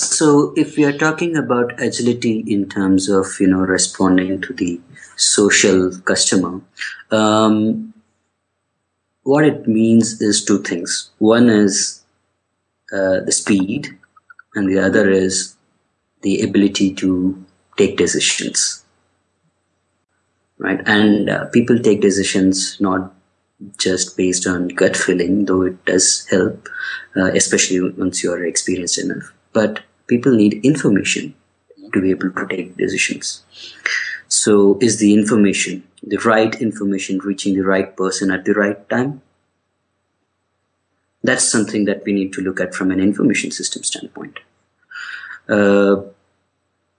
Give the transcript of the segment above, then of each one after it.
so if we are talking about agility in terms of you know responding to the social customer um, what it means is two things. One is uh, the speed and the other is the ability to take decisions. Right? And uh, people take decisions not just based on gut feeling though it does help uh, especially once you are experienced enough. But people need information to be able to take decisions. So is the information the right information reaching the right person at the right time? That's something that we need to look at from an information system standpoint. Uh,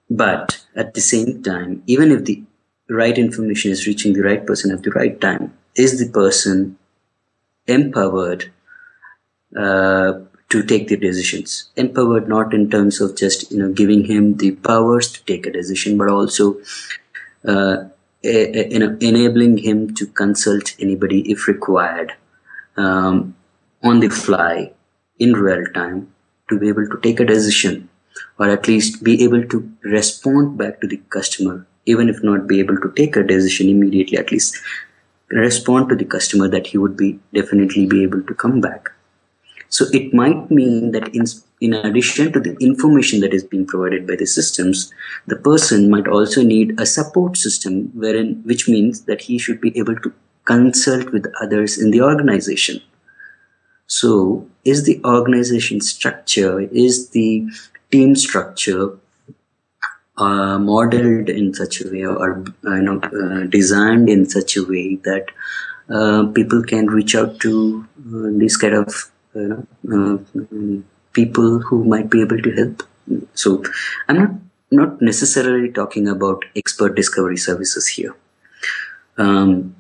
but at the same time even if the right information is reaching the right person at the right time is the person empowered uh, to take the decisions. Empowered not in terms of just you know giving him the powers to take a decision but also uh, you know enabling him to consult anybody if required um, on the fly in real time to be able to take a decision or at least be able to respond back to the customer even if not be able to take a decision immediately at least respond to the customer that he would be definitely be able to come back so it might mean that in, in addition to the information that is being provided by the systems the person might also need a support system wherein which means that he should be able to consult with others in the organization. So is the organization structure is the team structure uh, modeled in such a way or uh, you know uh, designed in such a way that uh, people can reach out to uh, these kind of you know uh, people who might be able to help. So i'm not not necessarily talking about expert discovery services here. Um,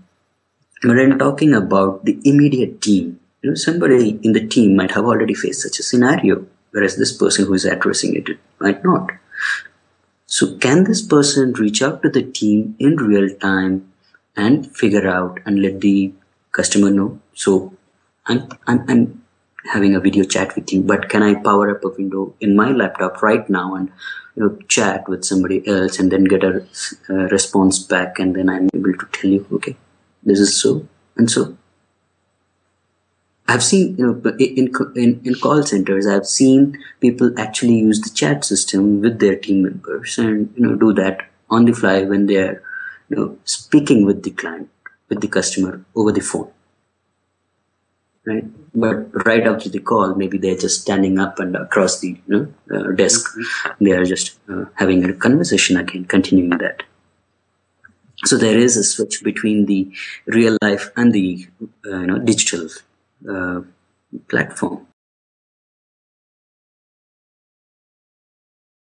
but i'm talking about the immediate team you know somebody in the team might have already faced such a scenario whereas this person who is addressing it might not. So can this person reach out to the team in real time and figure out and let the customer know? So I'm, I'm, I'm having a video chat with you, but can I power up a window in my laptop right now and you know, chat with somebody else and then get a, response back and then I'm able to tell you, okay, this is so and so. I've seen, you know, in, in, in call centers, I've seen people actually use the chat system with their team members and, you know, do that on the fly when they're, you know, speaking with the client, with the customer over the phone. Right. But right after the call, maybe they're just standing up and across the you know, uh, desk. They are just uh, having a conversation again, continuing that. So there is a switch between the real life and the uh, you know digital uh, platform.